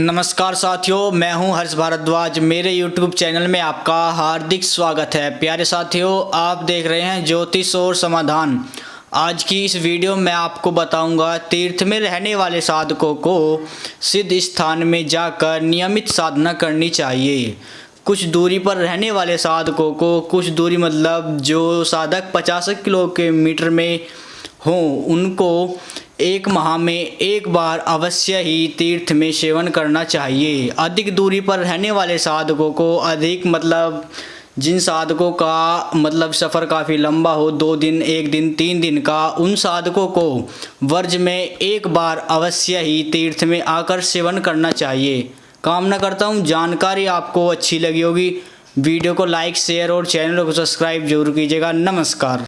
नमस्कार साथियों, मैं हूँ हर्ष भारद्वाज। मेरे YouTube चैनल में आपका हार्दिक स्वागत है। प्यारे साथियों, आप देख रहे हैं ज्योतिष और समाधान। आज की इस वीडियो में आपको बताऊँगा तीर्थ में रहने वाले साधकों को सिद्ध स्थान में जाकर नियमित साधना करनी चाहिए। कुछ दूरी पर रहने वाले साधकों को कुछ दूरी मतलब जो साधक पचास किलोमीटर में हों, उनको एक माह में एक बार अवश्य ही तीर्थ में सेवन करना चाहिए। अधिक दूरी पर रहने वाले साधकों को अधिक मतलब जिन साधकों का मतलब सफ़र काफ़ी लंबा हो, दो दिन, एक दिन, तीन दिन का, उन साधकों को वर्ज में एक बार अवश्य ही तीर्थ में आकर सेवन करना चाहिए। कामना करता हूँ, जानकारी आपको अच्छी लगी होगी। वीडियो को लाइक, शेयर और चैनल को सब्सक्राइब ज़रूर कीजिएगा। नमस्कार।